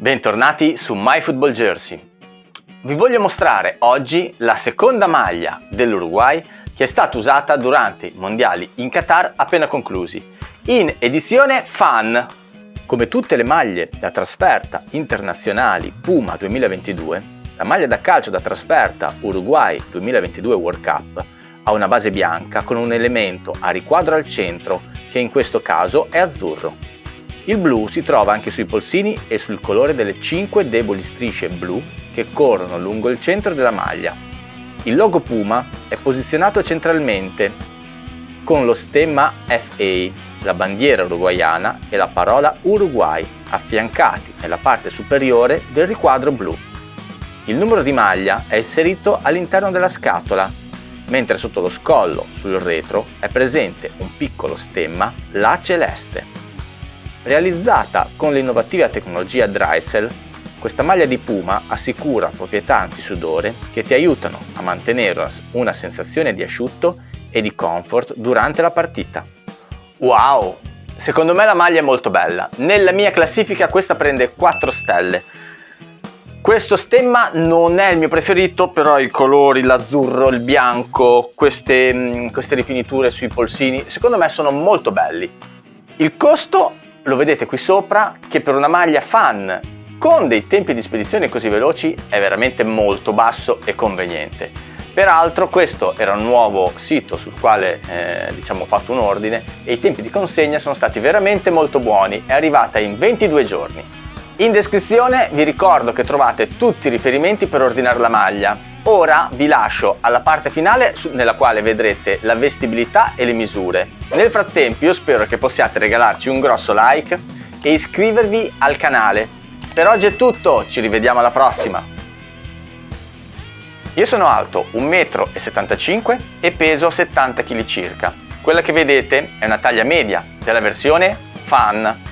Bentornati su MyFootball Jersey. Vi voglio mostrare oggi la seconda maglia dell'Uruguay che è stata usata durante i mondiali in Qatar appena conclusi, in edizione Fan. Come tutte le maglie da trasferta internazionali Puma 2022, la maglia da calcio da trasferta Uruguay 2022 World Cup ha una base bianca con un elemento a riquadro al centro che in questo caso è azzurro. Il blu si trova anche sui polsini e sul colore delle 5 deboli strisce blu che corrono lungo il centro della maglia. Il logo Puma è posizionato centralmente con lo stemma FA, la bandiera uruguayana e la parola Uruguay affiancati nella parte superiore del riquadro blu. Il numero di maglia è inserito all'interno della scatola, mentre sotto lo scollo, sul retro, è presente un piccolo stemma La Celeste. Realizzata con l'innovativa tecnologia Drysel, questa maglia di Puma assicura proprietà antisudore che ti aiutano a mantenere una sensazione di asciutto e di comfort durante la partita. Wow! Secondo me la maglia è molto bella. Nella mia classifica questa prende 4 stelle. Questo stemma non è il mio preferito, però i colori, l'azzurro, il bianco, queste, mm, queste rifiniture sui polsini, secondo me sono molto belli. Il costo lo vedete qui sopra che per una maglia fan con dei tempi di spedizione così veloci è veramente molto basso e conveniente. Peraltro questo era un nuovo sito sul quale eh, diciamo, ho fatto un ordine e i tempi di consegna sono stati veramente molto buoni, è arrivata in 22 giorni. In descrizione vi ricordo che trovate tutti i riferimenti per ordinare la maglia, Ora vi lascio alla parte finale nella quale vedrete la vestibilità e le misure. Nel frattempo io spero che possiate regalarci un grosso like e iscrivervi al canale. Per oggi è tutto, ci rivediamo alla prossima! Io sono alto 1,75 m e peso 70 kg circa. Quella che vedete è una taglia media della versione Fan